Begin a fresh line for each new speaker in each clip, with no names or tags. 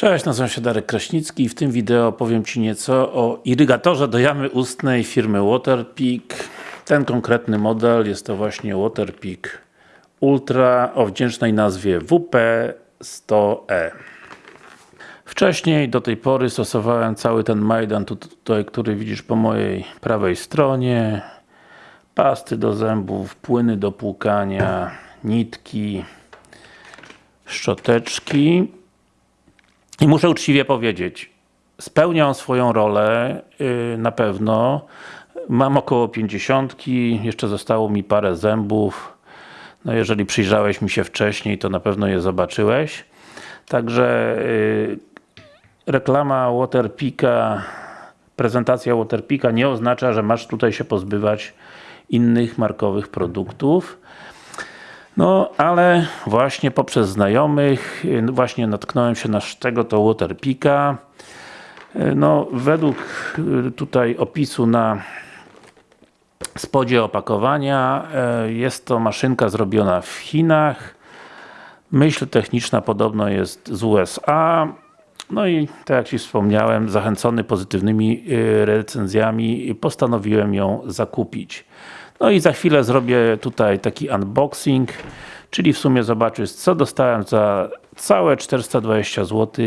Cześć, nazywam się Darek Kraśnicki i w tym wideo opowiem Ci nieco o irygatorze do jamy ustnej firmy Waterpik. Ten konkretny model jest to właśnie Waterpik Ultra o wdzięcznej nazwie WP100E. Wcześniej, do tej pory stosowałem cały ten Majdan, tutaj, który widzisz po mojej prawej stronie. Pasty do zębów, płyny do płukania, nitki, szczoteczki. I muszę uczciwie powiedzieć, spełniam swoją rolę yy, na pewno. Mam około 50, jeszcze zostało mi parę zębów. No jeżeli przyjrzałeś mi się wcześniej, to na pewno je zobaczyłeś. Także yy, reklama Waterpika, prezentacja Waterpika nie oznacza, że masz tutaj się pozbywać innych markowych produktów. No, ale właśnie poprzez znajomych y, właśnie natknąłem się na tego to Waterpika. Y, no, według y, tutaj opisu na spodzie opakowania jest to maszynka zrobiona w Chinach. Myśl techniczna podobno jest z USA. No i tak jak Ci wspomniałem, zachęcony pozytywnymi recenzjami postanowiłem ją zakupić. No i za chwilę zrobię tutaj taki unboxing, czyli w sumie zobaczysz co dostałem za całe 420 zł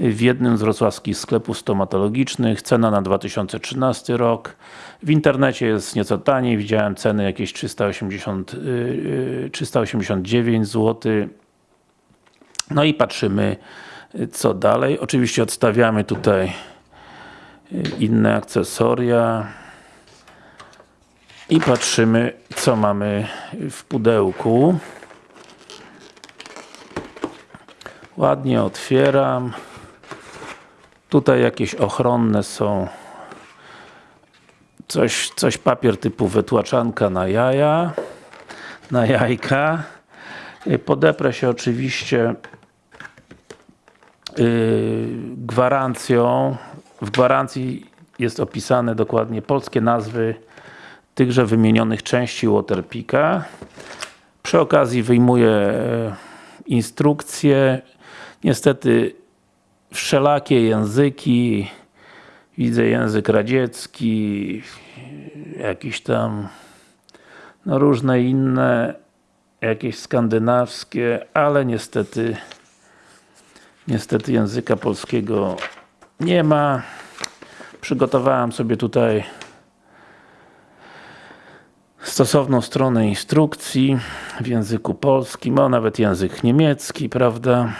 w jednym z wrocławskich sklepów stomatologicznych, cena na 2013 rok. W internecie jest nieco taniej, widziałem ceny jakieś 380, 389 zł. No i patrzymy co dalej. Oczywiście odstawiamy tutaj y, inne akcesoria i patrzymy co mamy w pudełku. Ładnie otwieram. Tutaj jakieś ochronne są coś, coś papier typu wytłaczanka na jaja na jajka. Podeprę się oczywiście yy, gwarancją. W gwarancji jest opisane dokładnie polskie nazwy tychże wymienionych części Waterpika. Przy okazji wyjmuję e, instrukcje. Niestety wszelakie języki widzę język radziecki jakiś tam no różne inne jakieś skandynawskie, ale niestety niestety języka polskiego nie ma. Przygotowałem sobie tutaj stosowną stronę instrukcji w języku polskim, a nawet język niemiecki, prawda?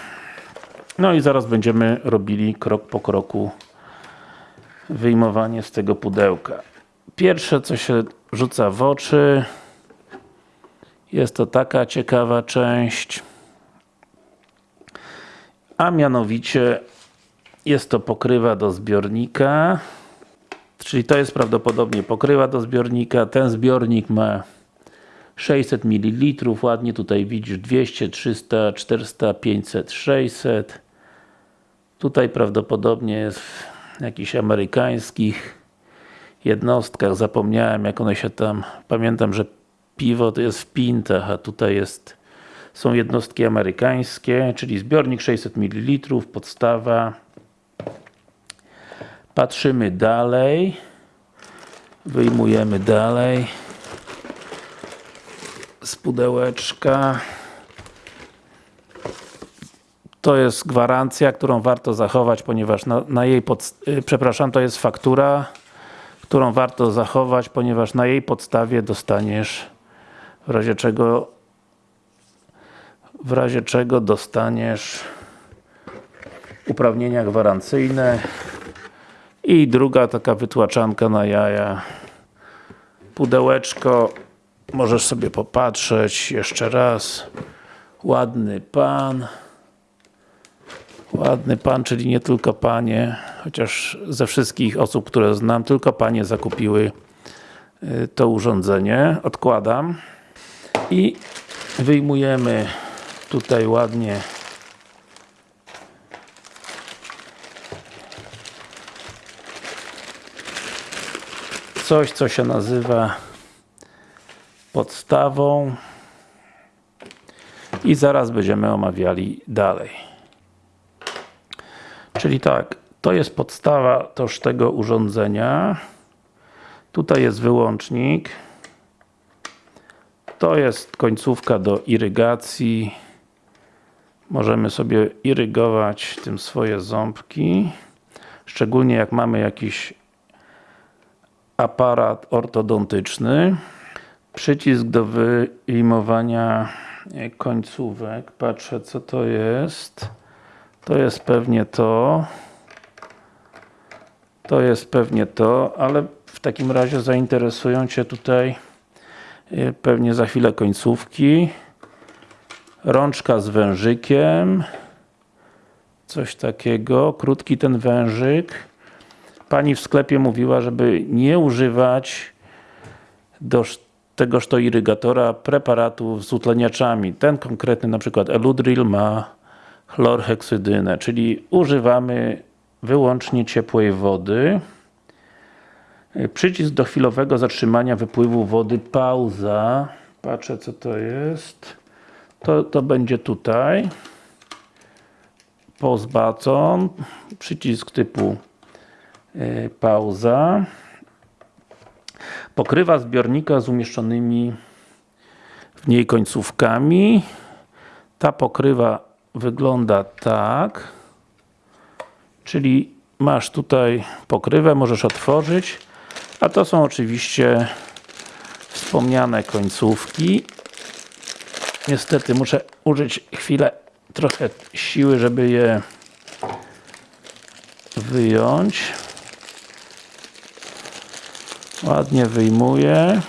No i zaraz będziemy robili krok po kroku wyjmowanie z tego pudełka. Pierwsze co się rzuca w oczy jest to taka ciekawa część a mianowicie jest to pokrywa do zbiornika Czyli to jest prawdopodobnie pokrywa do zbiornika. Ten zbiornik ma 600 ml, ładnie tutaj widzisz 200, 300, 400, 500, 600. Tutaj prawdopodobnie jest w jakichś amerykańskich jednostkach, zapomniałem jak one się tam, pamiętam, że piwo to jest w pintach, a tutaj jest są jednostki amerykańskie, czyli zbiornik 600 ml, podstawa Patrzymy dalej. Wyjmujemy dalej z pudełeczka. To jest gwarancja, którą warto zachować, ponieważ na, na jej yy, przepraszam, to jest faktura, którą warto zachować, ponieważ na jej podstawie dostaniesz w razie czego w razie czego dostaniesz uprawnienia gwarancyjne i druga taka wytłaczanka na jaja. Pudełeczko, możesz sobie popatrzeć jeszcze raz. Ładny pan. Ładny pan, czyli nie tylko panie, chociaż ze wszystkich osób, które znam, tylko panie zakupiły y, to urządzenie. Odkładam i wyjmujemy tutaj ładnie coś, co się nazywa podstawą i zaraz będziemy omawiali dalej. Czyli tak, to jest podstawa toż tego urządzenia. Tutaj jest wyłącznik. To jest końcówka do irygacji. Możemy sobie irygować tym swoje ząbki. Szczególnie jak mamy jakiś aparat ortodontyczny. Przycisk do wyjmowania końcówek. Patrzę co to jest. To jest pewnie to. To jest pewnie to, ale w takim razie zainteresują Cię tutaj y, pewnie za chwilę końcówki. Rączka z wężykiem. Coś takiego. Krótki ten wężyk. Pani w sklepie mówiła, żeby nie używać do tegoż to irygatora preparatów z utleniaczami. Ten konkretny, na przykład Eludril ma chlorheksydynę, czyli używamy wyłącznie ciepłej wody. Przycisk do chwilowego zatrzymania wypływu wody, pauza. Patrzę co to jest. To, to będzie tutaj. Button. Przycisk typu pauza. Pokrywa zbiornika z umieszczonymi w niej końcówkami. Ta pokrywa wygląda tak. Czyli masz tutaj pokrywę, możesz otworzyć. A to są oczywiście wspomniane końcówki. Niestety muszę użyć chwilę trochę siły, żeby je wyjąć. Ładnie wyjmuję.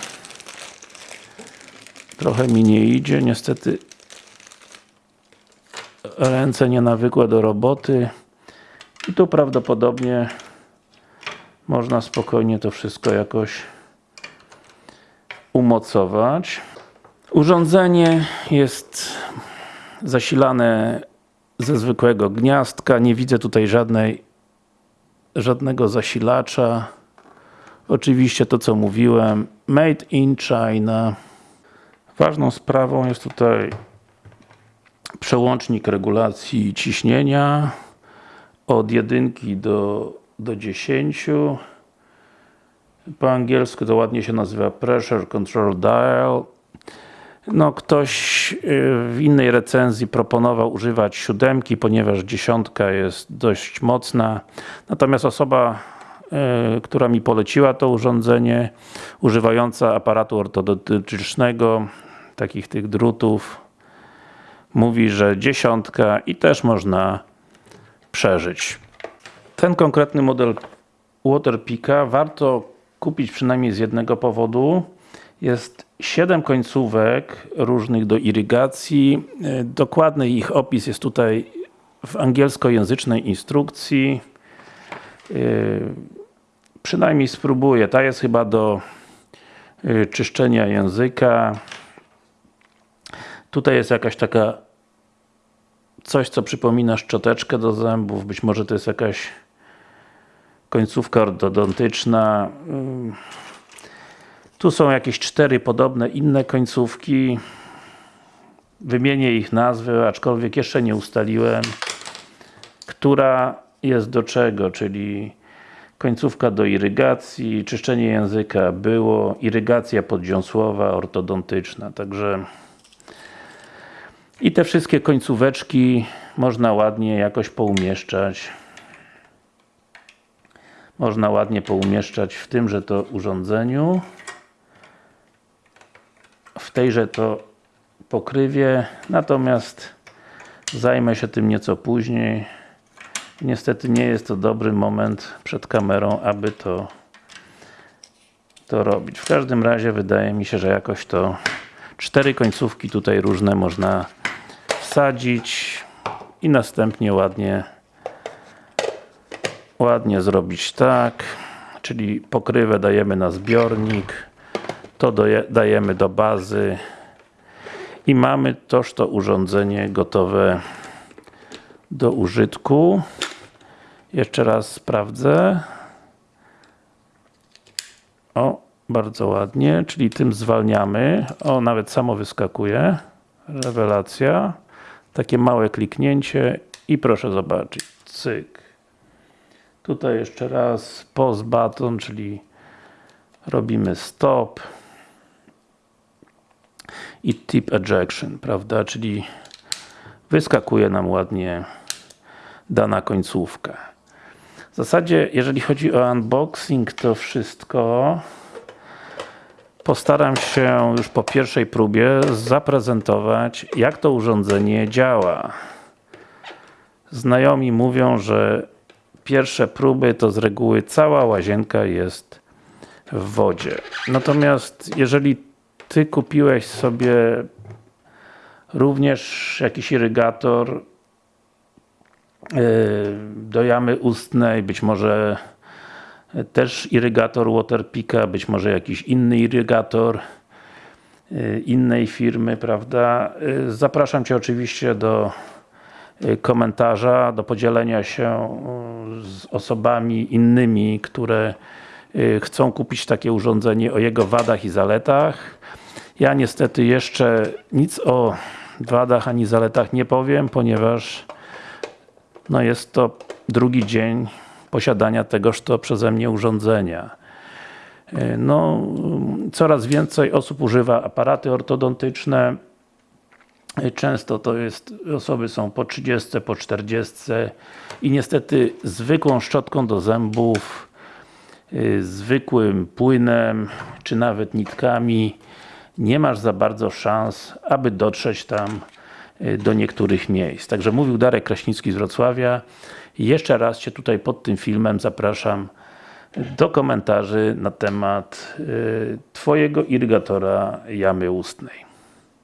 Trochę mi nie idzie, niestety ręce nie nawykłe do roboty. I tu prawdopodobnie można spokojnie to wszystko jakoś umocować. Urządzenie jest zasilane ze zwykłego gniazdka. Nie widzę tutaj żadnej żadnego zasilacza. Oczywiście to co mówiłem, made in China. Ważną sprawą jest tutaj przełącznik regulacji ciśnienia od jedynki do, do 10 po angielsku to ładnie się nazywa Pressure Control Dial. No ktoś y, w innej recenzji proponował używać siódemki, ponieważ dziesiątka jest dość mocna. Natomiast osoba która mi poleciła to urządzenie używająca aparatu ortodontycznego takich tych drutów mówi, że dziesiątka i też można przeżyć. Ten konkretny model Waterpika warto kupić przynajmniej z jednego powodu. Jest 7 końcówek różnych do irygacji. Dokładny ich opis jest tutaj w angielskojęzycznej instrukcji. Przynajmniej spróbuję. Ta jest chyba do czyszczenia języka. Tutaj jest jakaś taka coś, co przypomina szczoteczkę do zębów, być może to jest jakaś końcówka ortodontyczna. Tu są jakieś cztery podobne inne końcówki. Wymienię ich nazwy, aczkolwiek jeszcze nie ustaliłem, która jest do czego, czyli końcówka do irygacji, czyszczenie języka było, irygacja poddziąsłowa, ortodontyczna, także i te wszystkie końcóweczki można ładnie jakoś poumieszczać. Można ładnie poumieszczać w tymże to urządzeniu. W tejże to pokrywie. Natomiast zajmę się tym nieco później. Niestety nie jest to dobry moment przed kamerą, aby to to robić. W każdym razie wydaje mi się, że jakoś to cztery końcówki tutaj różne można wsadzić i następnie ładnie ładnie zrobić tak czyli pokrywę dajemy na zbiornik to dajemy do bazy i mamy toż to urządzenie gotowe do użytku jeszcze raz sprawdzę. O, bardzo ładnie, czyli tym zwalniamy. O, nawet samo wyskakuje. Rewelacja. Takie małe kliknięcie i proszę zobaczyć, cyk. Tutaj jeszcze raz pause button, czyli robimy stop i tip ejection, prawda, czyli wyskakuje nam ładnie dana końcówka. W zasadzie, jeżeli chodzi o unboxing, to wszystko. Postaram się już po pierwszej próbie zaprezentować, jak to urządzenie działa. Znajomi mówią, że pierwsze próby to z reguły cała łazienka jest w wodzie. Natomiast jeżeli Ty kupiłeś sobie również jakiś irygator do jamy ustnej, być może też irygator Waterpika, być może jakiś inny irygator yy, innej firmy, prawda? Yy, Zapraszam Cię oczywiście do yy, komentarza, do podzielenia się z osobami innymi, które chcą kupić takie urządzenie o jego wadach i zaletach. Ja niestety jeszcze nic o wadach ani zaletach nie powiem, ponieważ no jest to drugi dzień posiadania tegoż to przeze mnie urządzenia. Yy, No, coraz więcej osób używa aparaty ortodontyczne. Yy, Często to jest, osoby są po 30, po 40 i niestety zwykłą szczotką do zębów, yy, zwykłym płynem, czy nawet nitkami nie masz za bardzo szans, aby dotrzeć tam do niektórych miejsc. Także mówił Darek Kraśnicki z Wrocławia. Jeszcze raz Cię tutaj pod tym filmem zapraszam do komentarzy na temat y, Twojego irygatora jamy ustnej.